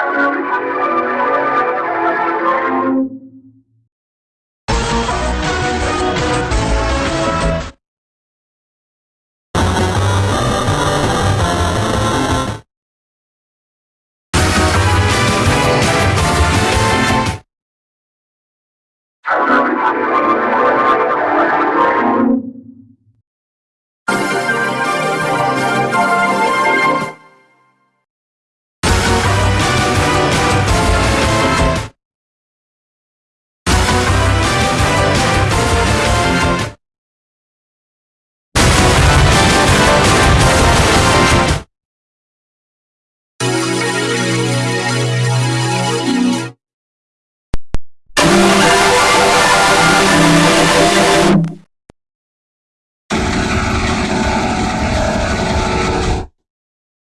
I'm